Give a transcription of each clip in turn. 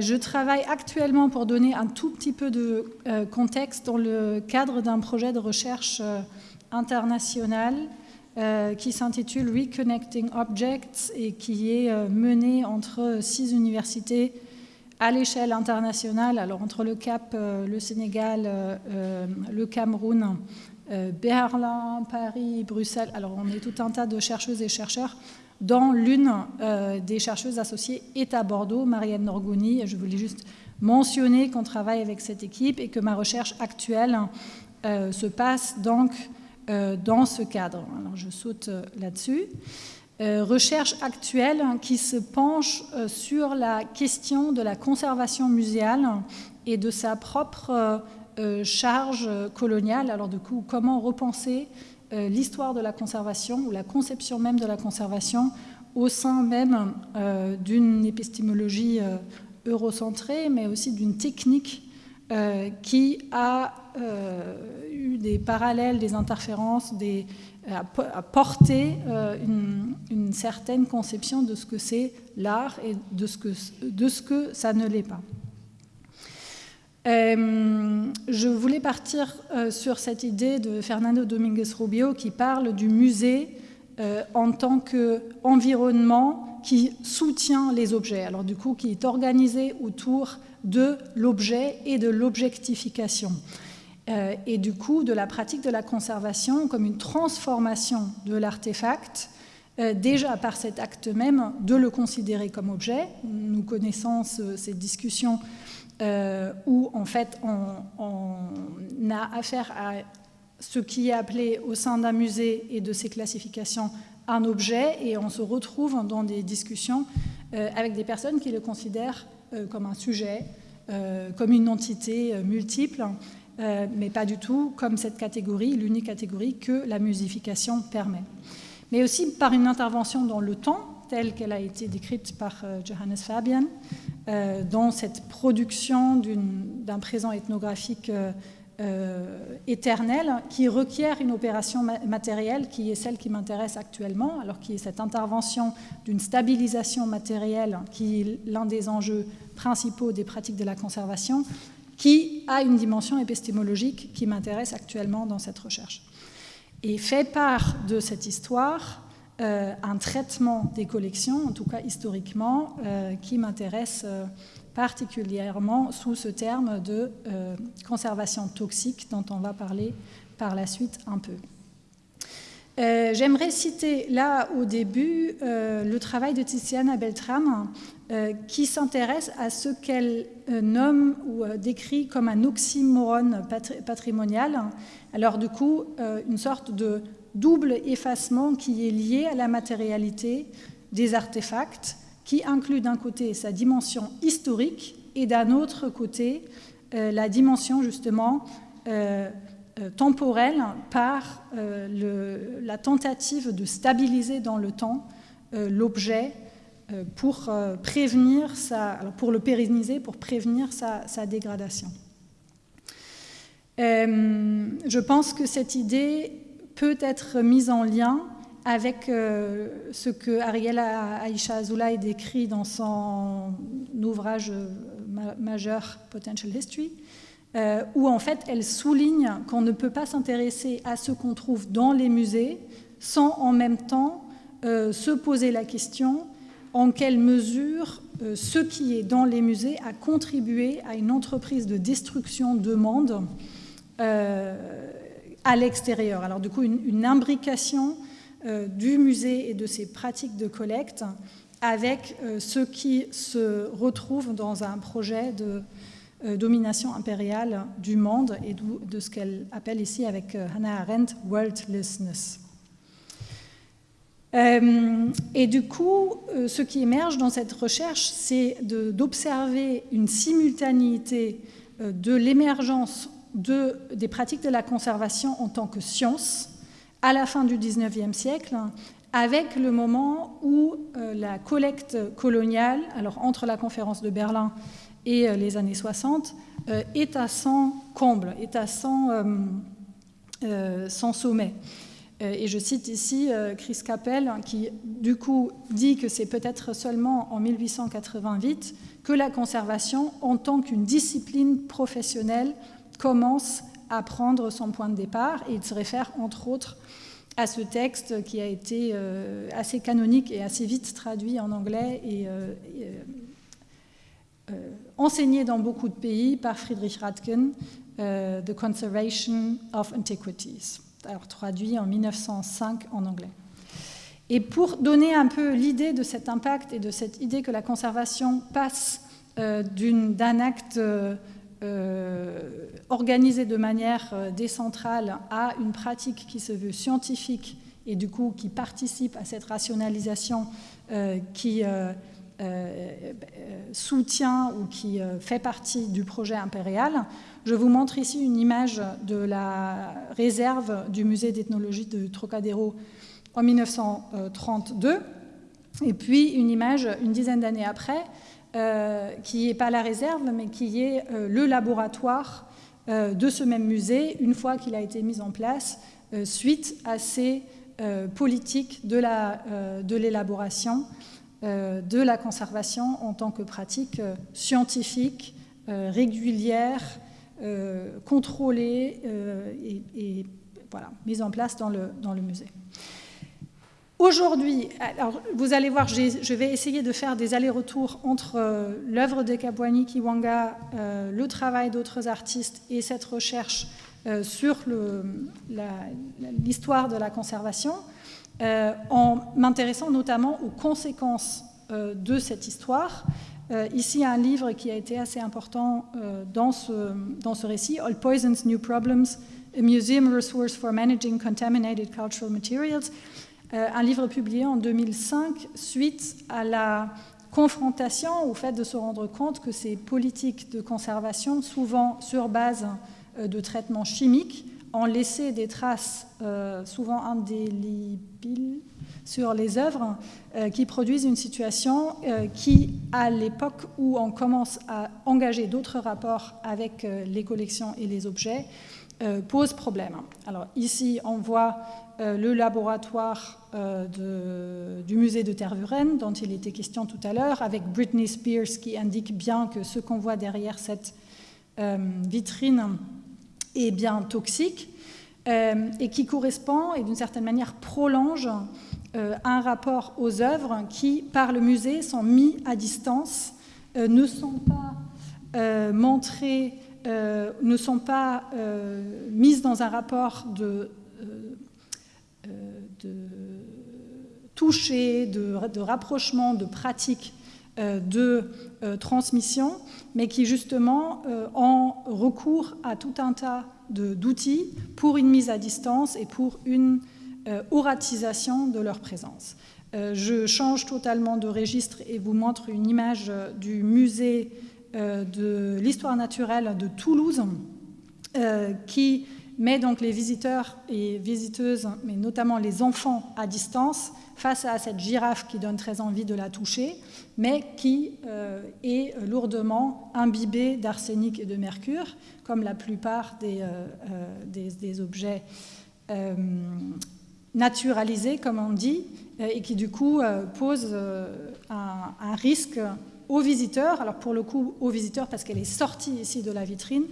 je travaille actuellement pour donner un tout petit peu de contexte dans le cadre d'un projet de recherche international qui s'intitule Reconnecting Objects et qui est mené entre six universités à l'échelle internationale, alors entre le Cap, le Sénégal, le Cameroun, Berlin, Paris, Bruxelles, alors on est tout un tas de chercheuses et chercheurs dans l'une euh, des chercheuses associées est à Bordeaux, Marianne Norgoni. Je voulais juste mentionner qu'on travaille avec cette équipe et que ma recherche actuelle euh, se passe donc euh, dans ce cadre. Alors je saute là-dessus. recherche actuelle qui se penche sur la question de la conservation muséale et de sa propre charge coloniale. Alors du coup, comment repenser euh, l'histoire de la conservation ou la conception même de la conservation au sein même euh, d'une épistémologie euh, eurocentrée, mais aussi d'une technique qui a eu des parallèles, des interférences, des, a, porté une, certaine conception de ce que c'est l'art et de ce, que, de ce que ça ne l'est pas. Euh, je voulais partir euh, sur cette idée de Fernando Dominguez Rubio qui parle du musée euh, en tant qu'environnement qui soutient les objets, alors du coup qui est organisé autour de l'objet et de l'objectification. et du coup de la pratique de la conservation comme une transformation de l'artefact, déjà par cet acte même de le considérer comme objet. Nous connaissons ces discussions euh, où en fait on, a affaire à ce qui est appelé au sein d'un musée et de ses classifications un objet et on se retrouve dans des discussions euh, avec des personnes qui le considèrent euh, comme un sujet, comme une entité multiple, mais pas du tout comme cette catégorie, l'unique catégorie que la musification permet. Mais aussi par une intervention dans le temps, telle qu'elle a été décrite par euh, Johannes Fabian, euh, dans cette production d'un présent ethnographique euh, éternel qui requiert une opération matérielle qui est celle qui m'intéresse actuellement, alors qui est cette intervention d'une stabilisation matérielle qui est l'un des enjeux principaux des pratiques de la conservation, qui a une dimension épistémologique qui m'intéresse actuellement dans cette recherche. Et fait part de cette histoire euh, un traitement des collections, en tout cas historiquement, euh, qui m'intéresse euh, particulièrement sous ce terme de conservation toxique dont on va parler par la suite un peu. J'aimerais citer là au début le travail de Tiziana Beltram qui s'intéresse à ce qu'elle nomme ou décrit comme un oxymorone patrimonial. Alors du coup, une sorte de double effacement qui est lié à la matérialité des artefacts, qui inclut d'un côté sa dimension historique et d'un autre côté euh, la dimension justement euh, euh, temporelle par la tentative de stabiliser dans le temps l'objet pour prévenir le pérenniser, pour prévenir sa dégradation. je pense que cette idée peut être mise en lien avec euh, ce que Ariela Aisha Azoulay décrit dans son ouvrage euh, majeur Potential History, euh, où en fait elle souligne qu'on ne peut pas s'intéresser à ce qu'on trouve dans les musées sans en même temps se poser la question en quelle mesure ce qui est dans les musées a contribué à une entreprise de destruction de monde à l'extérieur. Alors du coup, une, imbrication euh, du musée et de ses pratiques de collecte avec euh, ce qui se retrouve dans un projet de euh, domination impériale du monde et de ce qu'elle appelle ici avec Hannah Arendt « worldlessness ». et du coup, ce qui émerge dans cette recherche, c'est d'observer une simultanéité de l'émergence des pratiques de la conservation en tant que science à la fin du 19e siècle, avec le moment où euh, la collecte coloniale, alors entre la conférence de Berlin et euh, les années 60, euh, est à son comble, est à son, sommet. Et je cite ici Chris Capel qui du coup dit que c'est peut-être seulement en 1888 que la conservation en tant qu'une discipline professionnelle commence à prendre son point de départ et il se réfère entre autres à ce texte qui a été euh, assez canonique et assez vite traduit en anglais et, euh, euh, enseigné dans beaucoup de pays par Friedrich Radken, The Conservation of Antiquities, traduit en 1905 en anglais. Et pour donner un peu l'idée de cet impact et de cette idée que la conservation passe d'un acte euh, organisé de manière euh, décentrale à une pratique qui se veut scientifique et du coup qui participe à cette rationalisation euh, qui soutient ou qui fait partie du projet impérial. Je vous montre ici une image de la réserve du musée d'ethnologie de Trocadéro en 1932 et puis une image une dizaine d'années après qui n'est pas la réserve, mais qui est euh, le laboratoire euh, de ce même musée, une fois qu'il a été mis en place, suite à ces politiques de l'élaboration, de, la conservation en tant que pratique scientifique, régulière, contrôlée et, voilà, mise en place dans le musée. Aujourd'hui, alors vous allez voir, je vais essayer de faire des allers-retours entre euh, l'œuvre de Kabwani Kiwanga, euh, le travail d'autres artistes et cette recherche euh, sur l'histoire de la conservation, en m'intéressant notamment aux conséquences de cette histoire. ici, un livre qui a été assez important dans, ce, dans ce récit, All Poisons, New Problems, a Museum Resource for Managing Contaminated Cultural Materials. Euh, un livre publié en 2005 suite à la confrontation au fait de se rendre compte que ces politiques de conservation, souvent sur base euh, de traitements chimiques, ont laissé des traces euh, souvent indélébiles sur les œuvres qui produisent une situation qui, à l'époque où on commence à engager d'autres rapports avec les collections et les objets, pose problème. Alors ici, on voit euh, le laboratoire euh, du musée de Tervuren, dont il était question tout à l'heure, avec Britney Spears qui indique bien que ce qu'on voit derrière cette euh, vitrine est bien toxique et qui correspond et d'une certaine manière prolonge un rapport aux œuvres qui, par le musée, sont mis à distance, ne sont pas montrées, ne sont pas mises dans un rapport de de toucher, de, rapprochement, de pratique euh, de euh, transmission, mais qui justement euh, ont recours à tout un tas d'outils pour une mise à distance et pour une oratisation de leur présence. je change totalement de registre et vous montre une image du musée de l'histoire naturelle de Toulouse qui met donc les visiteurs et visiteuses, mais notamment les enfants à distance, face à cette girafe qui donne très envie de la toucher, mais qui euh, est lourdement imbibée d'arsenic et de mercure, comme la plupart des, euh, euh, objets naturalisés, comme on dit, et qui du coup pose un risque aux visiteurs, alors pour le coup aux visiteurs parce qu'elle est sortie ici de la vitrine,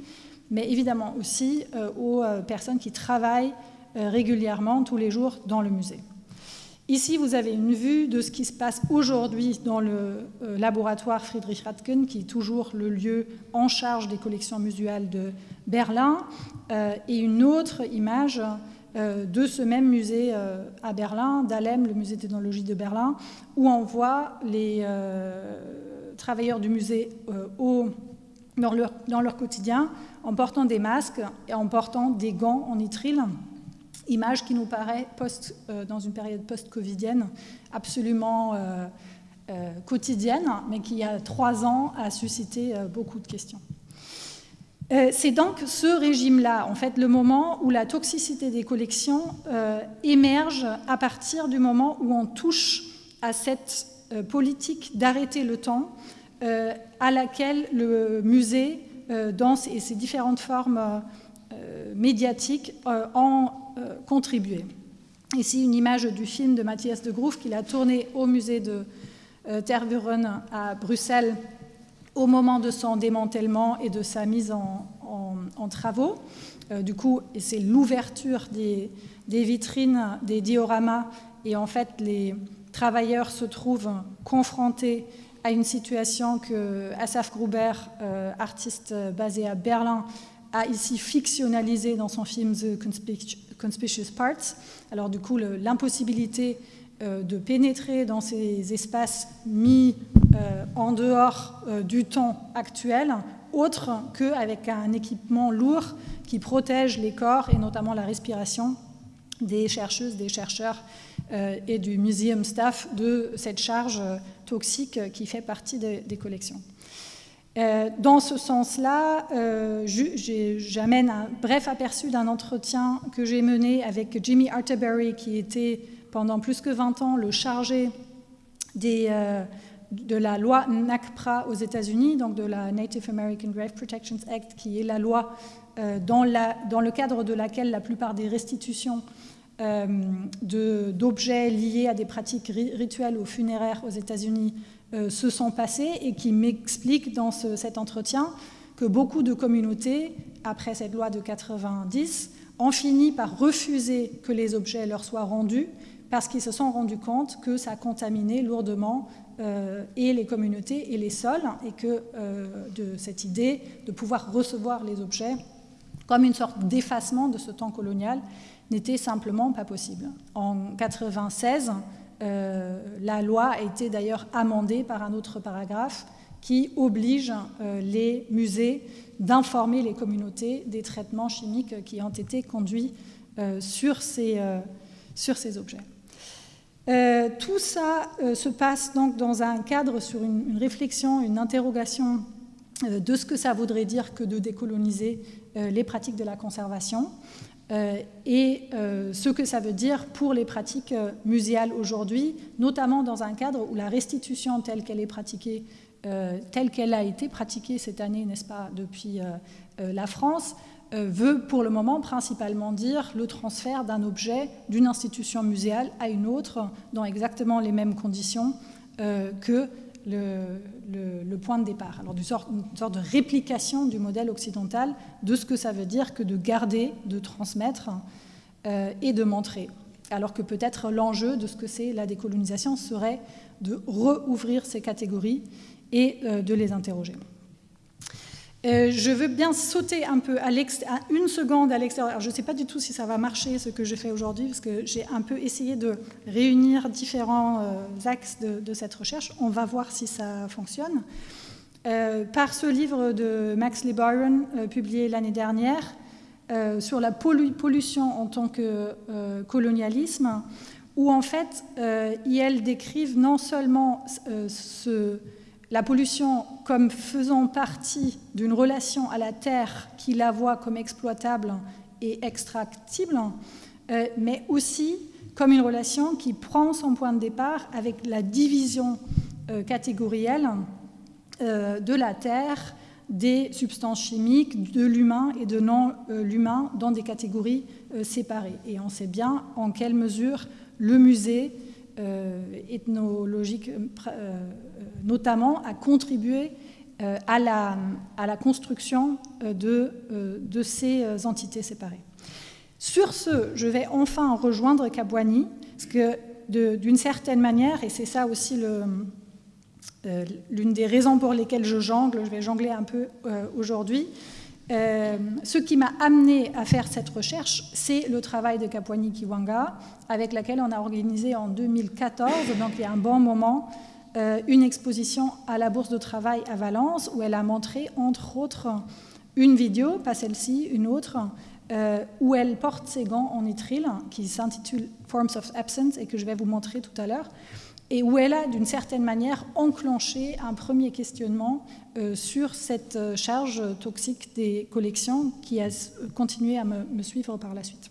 mais évidemment aussi euh, aux euh, personnes qui travaillent euh, régulièrement, tous les jours, dans le musée. Ici, vous avez une vue de ce qui se passe aujourd'hui dans le laboratoire Friedrich Radken, qui est toujours le lieu en charge des collections muséales de Berlin, et une autre image de ce même musée à Berlin, d'Alem, le musée d'ethnologie de Berlin, où on voit les travailleurs du musée dans leur, dans leur quotidien en portant des masques et en portant des gants en nitrile. Image qui nous paraît, post, euh, dans une période post-covidienne, absolument euh, euh, quotidienne, mais qui, il y a trois ans, a suscité beaucoup de questions. C'est donc ce régime-là, en fait, le moment où la toxicité des collections émerge à partir du moment où on touche à cette politique d'arrêter le temps à laquelle le musée euh, dans et ces différentes formes euh, médiatiques euh, ont contribué. Ici, une image du film de Mathias de Groef qu'il a tourné au musée de euh, Tervuren à Bruxelles au moment de son démantèlement et de sa mise en, travaux. Euh, du coup, c'est l'ouverture des, vitrines, des dioramas, et en fait, les travailleurs se trouvent confrontés à une situation que Asaf Gruber, euh, artiste basé à Berlin, a ici fictionnalisé dans son film The Conspicuous Parts. Alors du coup, l'impossibilité euh, de pénétrer dans ces espaces mis euh, en dehors du temps actuel, autre qu'avec un équipement lourd qui protège les corps et notamment la respiration des chercheuses, des chercheurs et du museum staff de cette charge toxique qui fait partie des collections. Euh, dans ce sens-là, euh, j'amène un bref aperçu d'un entretien que j'ai mené avec Jimmy Arterbury, qui était pendant plus que 20 ans le chargé euh, de la loi NACPRA aux États-Unis, donc de la Native American Grave Protections Act, qui est la loi dans, le cadre de laquelle la plupart des restitutions d'objets liés à des pratiques rituelles ou funéraires aux États-Unis euh, se sont passés et qui m'explique dans cet entretien que beaucoup de communautés, après cette loi de 90, ont fini par refuser que les objets leur soient rendus parce qu'ils se sont rendus compte que ça contaminait lourdement euh, et les communautés et les sols et que euh, de cette idée de pouvoir recevoir les objets comme une sorte d'effacement de ce temps colonial n'était simplement pas possible. En 96, euh, la loi a été d'ailleurs amendée par un autre paragraphe qui oblige euh, les musées d'informer les communautés des traitements chimiques qui ont été conduits euh, sur ces objets. tout ça se passe donc dans un cadre sur une, réflexion, une interrogation de ce que ça voudrait dire que de décoloniser les pratiques de la conservation. Euh, et euh, ce que ça veut dire pour les pratiques euh, muséales aujourd'hui, notamment dans un cadre où la restitution telle qu'elle est pratiquée, telle qu'elle a été pratiquée cette année, n'est-ce pas, depuis la France, veut pour le moment principalement dire le transfert d'un objet d'une institution muséale à une autre dans exactement les mêmes conditions que le, point de départ. Alors, une sorte, de réplication du modèle occidental de ce que ça veut dire que de garder, de transmettre euh, et de montrer. Alors que peut-être l'enjeu de ce que c'est la décolonisation serait de rouvrir ces catégories et euh, de les interroger. Euh, je veux bien sauter un peu à, une seconde à l'extérieur. Je ne sais pas du tout si ça va marcher ce que je fais aujourd'hui, parce que j'ai un peu essayé de réunir différents euh, axes de, cette recherche. On va voir si ça fonctionne. Euh, par ce livre de Max Lee Byron, publié l'année dernière, sur la pollution en tant que colonialisme, où en fait, ils décrivent non seulement ce la pollution comme faisant partie d'une relation à la Terre qui la voit comme exploitable et extractible, euh, mais aussi comme une relation qui prend son point de départ avec la division euh, catégorielle euh, de la Terre, des substances chimiques, de l'humain et de non-l'humain dans des catégories séparées. Et on sait bien en quelle mesure le musée ethnologique notamment à contribuer euh, à la, à, la, construction euh, de, euh, de, ces entités séparées. Sur ce, je vais enfin rejoindre Kabwani, parce que d'une certaine manière, et c'est ça aussi l'une des raisons pour lesquelles je jongle, je vais jongler un peu aujourd'hui, ce qui m'a amené à faire cette recherche, c'est le travail de Kapwani Kiwanga, avec laquelle on a organisé en 2014, donc il y a un bon moment, euh, une exposition à la Bourse de Travail à Valence où elle a montré, entre autres, une vidéo, pas celle-ci, une autre, euh, où elle porte ses gants en nitrile qui s'intitule Forms of Absence et que je vais vous montrer tout à l'heure, et où elle a d'une certaine manière enclenché un premier questionnement euh, sur cette charge toxique des collections qui a continué à me, suivre par la suite.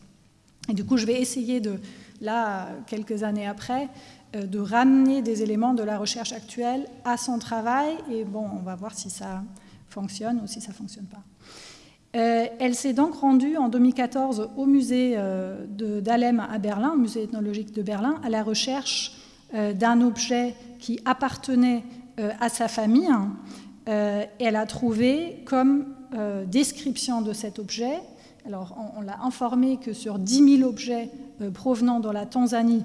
Et du coup, je vais essayer de, là, quelques années après, euh, de ramener des éléments de la recherche actuelle à son travail. Et bon, on va voir si ça fonctionne ou si ça ne fonctionne pas. elle s'est donc rendue en 2014 au musée d'Alem à Berlin, musée ethnologique de Berlin, à la recherche d'un objet qui appartenait à sa famille. elle a trouvé comme description de cet objet alors, on, l'a informé que sur 10 000 objets euh, provenant de la Tanzanie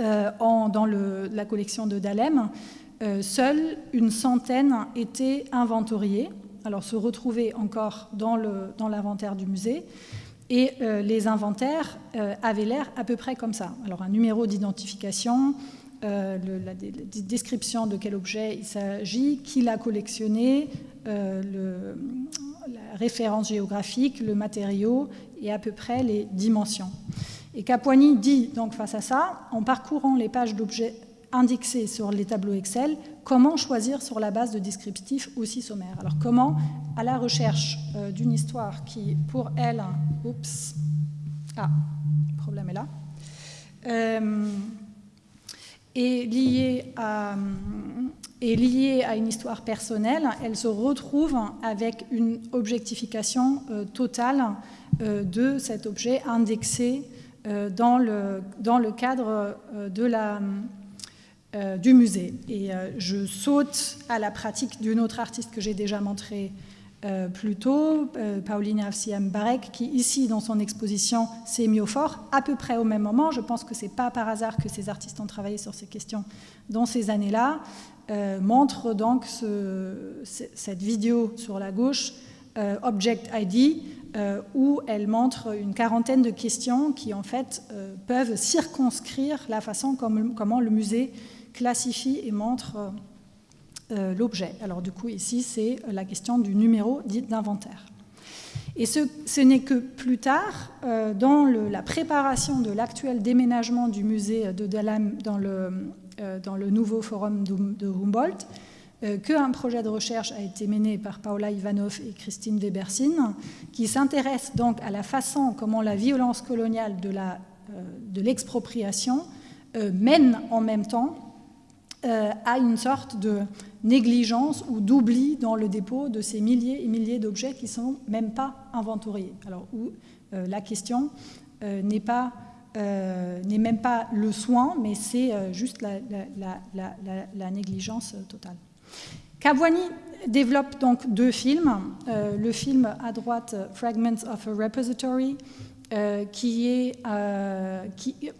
euh, dans la collection de Dalem, euh, seule une centaine étaient inventoriées, alors se retrouvaient encore dans l'inventaire du musée. Et les inventaires avaient l'air à peu près comme ça. Alors un numéro d'identification, la, description de quel objet il s'agit, qui l'a collectionné, le, la référence géographique, le matériau et à peu près les dimensions. Et Capuani dit donc face à ça, en parcourant les pages d'objets indexés sur les tableaux Excel, comment choisir sur la base de descriptifs aussi sommaires. Alors comment, à la recherche euh, d'une histoire qui, pour elle, oups, ah, le problème est là, euh, est liée à une histoire personnelle, elle se retrouve avec une objectification euh, totale de cet objet indexé dans le cadre de la, du musée. Et je saute à la pratique d'une autre artiste que j'ai déjà montrée plus tôt, Paulina Afsiam Barek, qui ici, dans son exposition, s'est mis au fort, à peu près au même moment. Je pense que ce n'est pas par hasard que ces artistes ont travaillé sur ces questions dans ces années-là. Euh, montre donc cette vidéo sur la gauche, euh, Object ID, euh, où elle montre une quarantaine de questions qui en fait peuvent circonscrire la façon comme, comment le musée classifie et montre l'objet. Alors du coup ici c'est la question du numéro dit d'inventaire. Et ce, n'est que plus tard, dans la préparation de l'actuel déménagement du musée de Dalam dans le euh, nouveau forum de Humboldt, euh, qu'un projet de recherche a été mené par Paula Ivanov et Christine Webersin, qui s'intéresse donc à la façon comment la violence coloniale de euh, l'expropriation mène en même temps à une sorte de négligence ou d'oubli dans le dépôt de ces milliers et milliers d'objets qui ne sont même pas inventoriés. Alors où la question n'est pas euh, n'est même pas le soin, mais c'est euh, juste la, négligence totale. Cavouani développe donc deux films. Euh, le film à droite, Fragments of a Repository, qui est,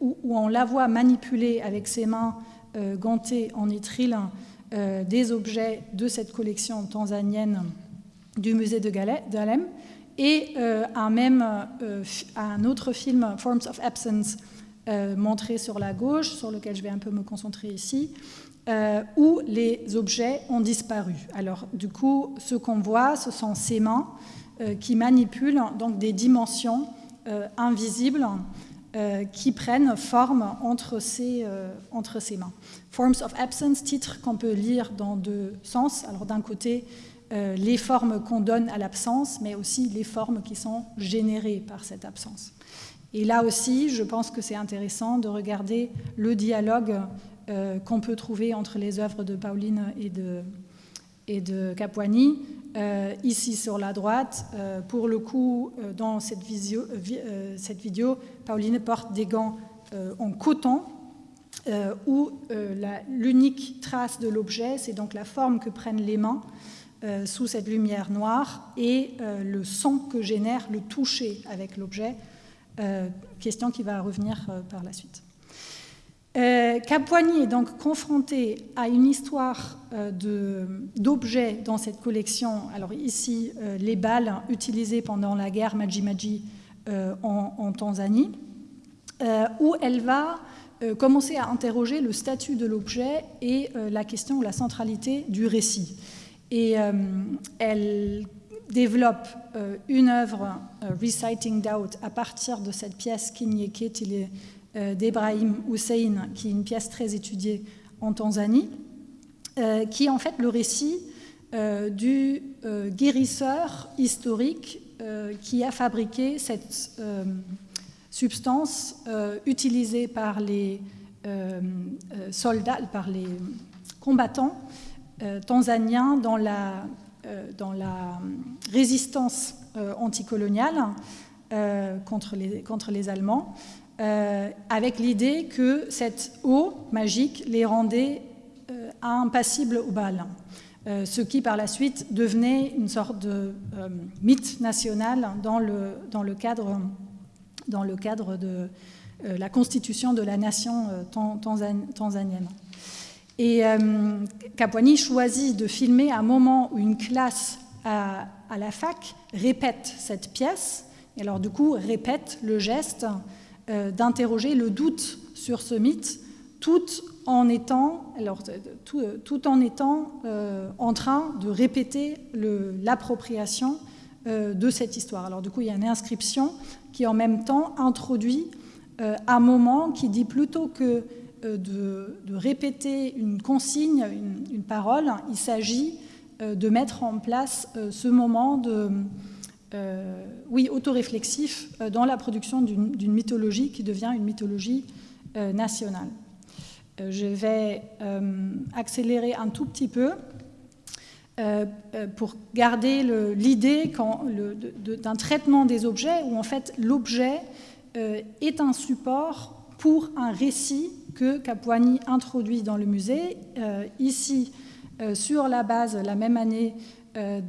où, on la voit manipuler avec ses mains gantées en nitrile des objets de cette collection tanzanienne du musée de Galem et euh, un, même, euh, un autre film, Forms of Absence, euh, montré sur la gauche, sur lequel je vais un peu me concentrer ici, où les objets ont disparu. Alors du coup, ce qu'on voit, ce sont ces mains qui manipulent donc des dimensions invisibles qui prennent forme entre entre ces mains. Forms of Absence, titre qu'on peut lire dans deux sens. Alors d'un côté, euh, les formes qu'on donne à l'absence, mais aussi les formes qui sont générées par cette absence. Et là aussi, je pense que c'est intéressant de regarder le dialogue euh, qu'on peut trouver entre les œuvres de Pauline et de, et. Euh, ici sur la droite, pour le coup, dans cette, vidéo, Pauline porte des gants en coton, où l'unique trace de l'objet, c'est donc la forme que prennent les mains, euh, sous cette lumière noire et euh, le son que génère le toucher avec l'objet, euh, question qui va revenir par la suite. Capuani est donc confronté à une histoire d'objets dans cette collection. Alors ici, les balles utilisées pendant la guerre Maji-Maji en, en, Tanzanie, où elle va commencer à interroger le statut de l'objet et la question, la centralité du récit. Et euh, elle développe euh, une œuvre, euh, Reciting Doubt, à partir de cette pièce Kinyeketile d'Ebrahim Hussein, qui est une pièce très étudiée en Tanzanie, qui est en fait le récit du guérisseur historique qui a fabriqué cette substance utilisée par les soldats, par les combattants euh, tanzaniens dans la, euh, résistance anticoloniale contre les Allemands, avec l'idée que cette eau magique les rendait impassibles au bal. ce qui par la suite devenait une sorte de mythe national dans le, cadre, de la constitution de la nation tanzanienne. Et euh, Capuani choisit de filmer un moment où une classe à, la fac répète cette pièce, et alors du coup répète le geste euh, d'interroger le doute sur ce mythe, tout en étant, étant euh, en train de répéter l'appropriation de cette histoire. Alors du coup, il y a une inscription qui en même temps introduit un moment qui dit plutôt que euh, de, répéter une consigne, une, parole, il s'agit euh, de mettre en place euh, ce moment de, oui, autoréflexif dans la production d'une mythologie qui devient une mythologie nationale. Je vais accélérer un tout petit peu pour garder l'idée d'un traitement des objets où en fait l'objet est un support pour un récit que Capuani introduit dans le musée, euh, ici euh, sur la base, la même année, euh,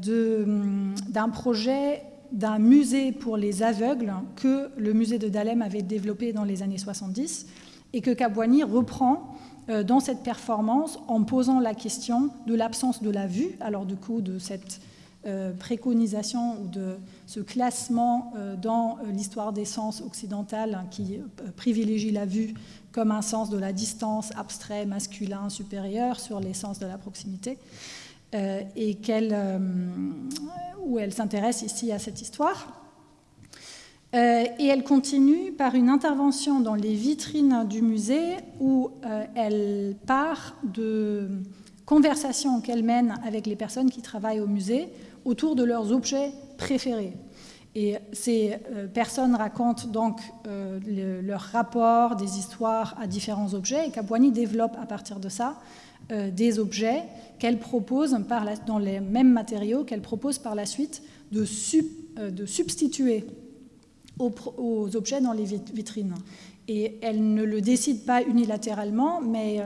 hum, d'un projet d'un musée pour les aveugles que le musée de Dahlem avait développé dans les années 70 et que Capuani reprend dans cette performance en posant la question de l'absence de la vue, alors du coup de cette préconisation ou de ce classement dans l'histoire des sens occidentale qui privilégie la vue comme un sens de la distance abstrait, masculin, supérieur sur les sens de la proximité, euh, et euh, elle s'intéresse ici à cette histoire. Euh, et elle continue par une intervention dans les vitrines du musée où elle part de conversations qu'elle mène avec les personnes qui travaillent au musée autour de leurs objets préférés. Et ces euh, personnes racontent donc euh, leur rapport, des histoires à différents objets, et Capuani développe à partir de ça euh, des objets qu'elle propose dans les mêmes matériaux qu'elle propose par la suite de, substituer aux, objets dans les vitrines. Et elle ne le décide pas unilatéralement, mais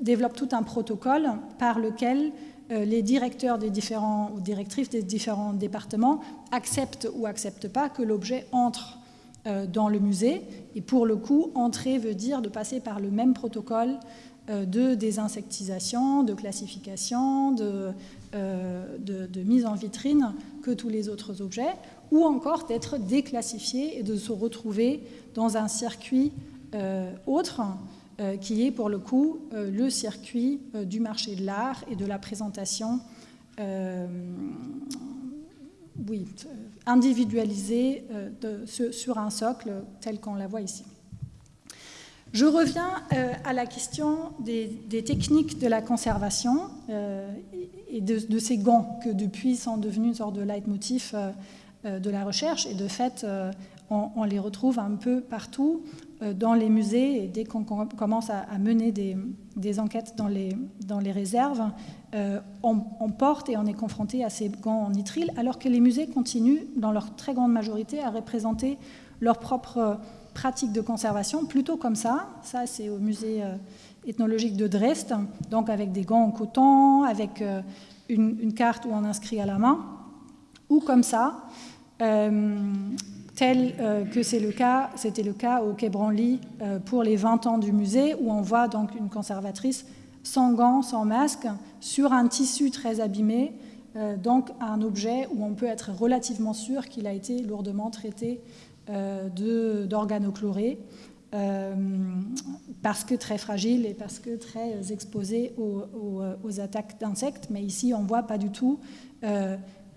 développe tout un protocole par lequel euh, les directeurs des différents, ou directrices des différents départements acceptent ou acceptent pas que l'objet entre euh, dans le musée. Et pour le coup, entrer veut dire de passer par le même protocole euh, de désinsectisation, de classification, de, de, mise en vitrine que tous les autres objets, ou encore d'être déclassifié et de se retrouver dans un circuit autre euh, qui est pour le coup euh, le circuit euh, du marché de l'art et de la présentation individualisée sur un socle tel qu'on la voit ici. Je reviens à la question des, techniques de la conservation et de, ces gants que depuis sont devenus une sorte de leitmotiv de la recherche. Et de fait on, les retrouve un peu partout euh, dans les musées. Et dès qu'on commence à, mener des, enquêtes dans les, dans les réserves, euh, on, porte et on est confronté à ces gants en nitrile, alors que les musées continuent, dans leur très grande majorité, à représenter leurs propres pratiques de conservation, plutôt comme ça. Ça, c'est au musée euh, ethnologique de Dresde, donc avec des gants en coton, avec une, carte où on inscrit à la main, ou comme ça tel euh, que c'est le cas, c'était le cas au Quai Branly euh, pour les 20 ans du musée, où on voit donc une conservatrice sans gants, sans masque, sur un tissu très abîmé, euh, donc un objet où on peut être relativement sûr qu'il a été lourdement traité d'organochloré, parce que très fragile et parce que très exposé aux, aux attaques d'insectes. Mais ici, on ne voit pas du tout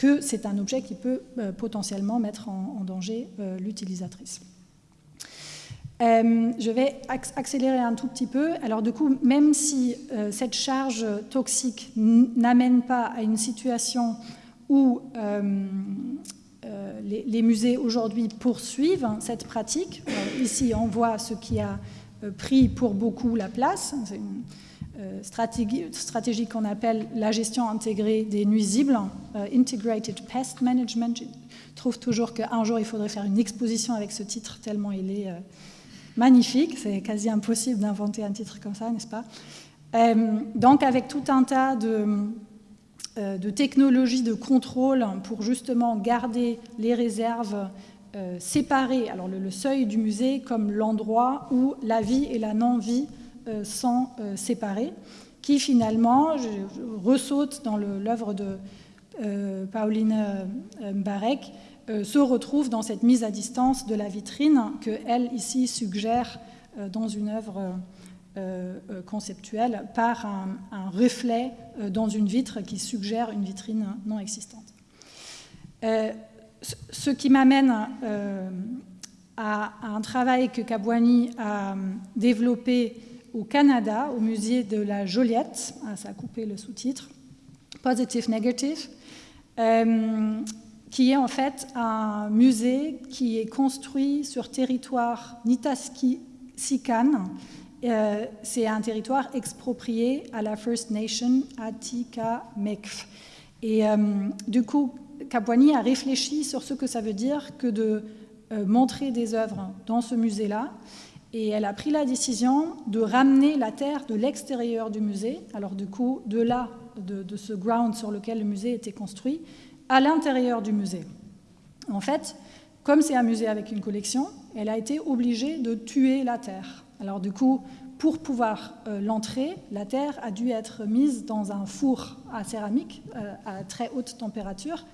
que c'est un objet qui peut euh, potentiellement mettre en, danger euh, l'utilisatrice. Euh, je vais accélérer un tout petit peu. Alors du coup, même si cette charge toxique n'amène pas à une situation où les, musées aujourd'hui poursuivent cette pratique, ici on voit ce qui a pris pour beaucoup la place, stratégie, stratégie qu'on appelle la gestion intégrée des nuisibles, Integrated Pest Management. Je trouve toujours qu'un jour il faudrait faire une exposition avec ce titre tellement il est magnifique. C'est quasi impossible d'inventer un titre comme ça, n'est-ce pas? Donc avec tout un tas de, de technologies de contrôle pour justement garder les réserves euh, séparer alors le, seuil du musée comme l'endroit où la vie et la non-vie euh, sont euh, séparés, qui finalement je, ressaute dans l'œuvre de Pauline Barek, se retrouve dans cette mise à distance de la vitrine que elle ici suggère dans une œuvre conceptuelle par un, reflet dans une vitre qui suggère une vitrine non existante ce qui m'amène euh, à, un travail que Kabwani a développé au Canada, au musée de la Joliette, ah, ça a coupé le sous-titre, Positive Negative, euh, qui est en fait un musée qui est construit sur territoire Nitaski-Sikan. Euh, c'est un territoire exproprié à la First Nation Atika-Mekf. Et du coup, Capouani a réfléchi sur ce que ça veut dire que de euh, montrer des œuvres dans ce musée-là. Et elle a pris la décision de ramener la terre de l'extérieur du musée, alors du coup, de là, de, de, ce ground sur lequel le musée était construit, à l'intérieur du musée. En fait, comme c'est un musée avec une collection, elle a été obligée de tuer la terre. Alors du coup, pour pouvoir euh, l'entrer, la terre a dû être mise dans un four à céramique euh, à très haute température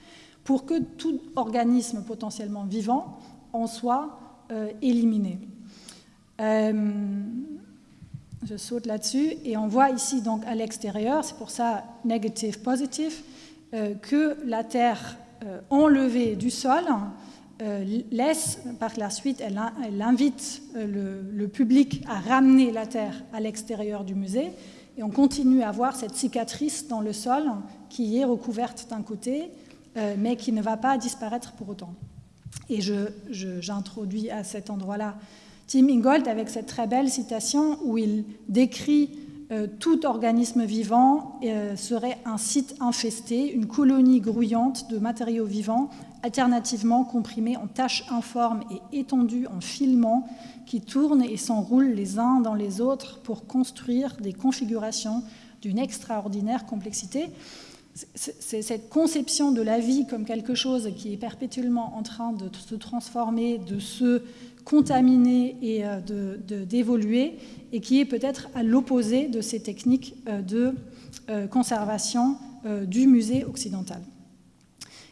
pour que tout organisme potentiellement vivant en soit euh, éliminé. je saute là-dessus et on voit ici donc à l'extérieur, c'est pour ça negative positive, que la terre enlevée du sol laisse, par la suite, elle, invite euh, le, public à ramener la terre à l'extérieur du musée, et on continue à voir cette cicatrice dans le sol qui est recouverte d'un côté, euh, mais qui ne va pas disparaître pour autant. Et j'introduis à cet endroit-là Tim Ingold avec cette très belle citation où il décrit tout organisme vivant serait un site infesté, une colonie grouillante de matériaux vivants alternativement comprimés en tâches informes et étendues en filaments qui tournent et s'enroulent les uns dans les autres pour construire des configurations d'une extraordinaire complexité. C'est cette conception de la vie comme quelque chose qui est perpétuellement en train de se transformer, de se contaminer et euh, d'évoluer, et qui est peut-être à l'opposé de ces techniques euh, de euh, conservation du musée occidental.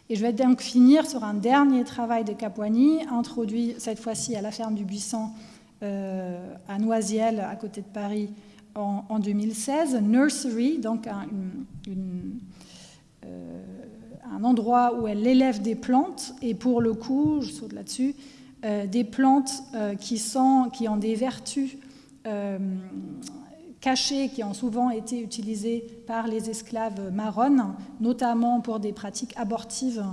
Et je vais donc finir sur un dernier travail de Capuani, introduit cette fois-ci à la ferme du Buisson euh, à Noisiel, à côté de Paris, en, 2016. Nursery, donc un, un, endroit où elle élève des plantes, et pour le coup, je saute là-dessus, des plantes qui, sont, qui ont des vertus cachés qui ont souvent été utilisés par les esclaves marronnes, notamment pour des pratiques abortives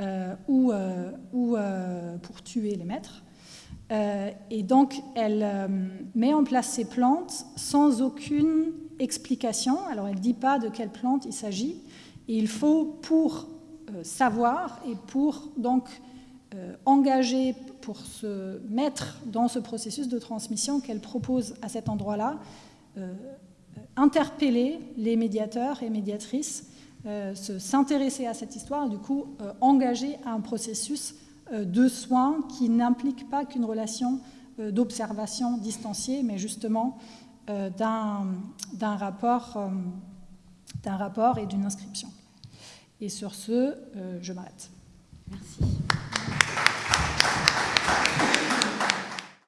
euh, ou, euh, ou euh, pour tuer les maîtres. et donc, elle met en place ces plantes sans aucune explication. Alors, elle ne dit pas de quelle plante il s'agit. Il faut, pour savoir et pour donc engager, pour se mettre dans ce processus de transmission qu'elle propose à cet endroit-là, euh, interpeller les médiateurs et médiatrices, euh, s'intéresser à cette histoire, du coup euh, engager un processus de soins qui n'implique pas qu'une relation d'observation distanciée, mais justement d'un rapport, rapport et d'une inscription. Et sur ce, je m'arrête. Merci.